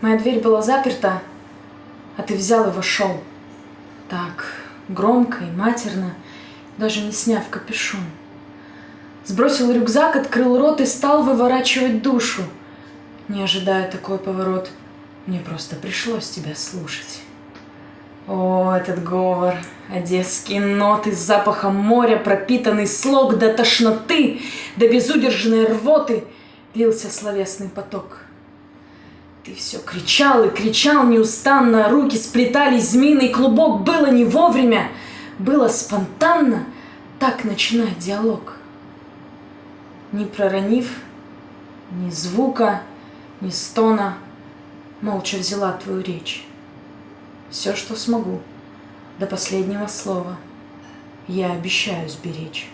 Моя дверь была заперта, а ты взял и вошел. Так, громко и матерно, даже не сняв капюшон. Сбросил рюкзак, открыл рот и стал выворачивать душу. Не ожидая такой поворот, мне просто пришлось тебя слушать. О, этот говор, одесские ноты с запахом моря, пропитанный слог до тошноты, до безудержной рвоты, лился словесный поток. Ты все кричал и кричал неустанно, руки сплетались, змеиный клубок, было не вовремя, было спонтанно, так начинать диалог. Не проронив ни звука, ни стона, молча взяла твою речь все, что смогу, до последнего слова. Я обещаю сберечь.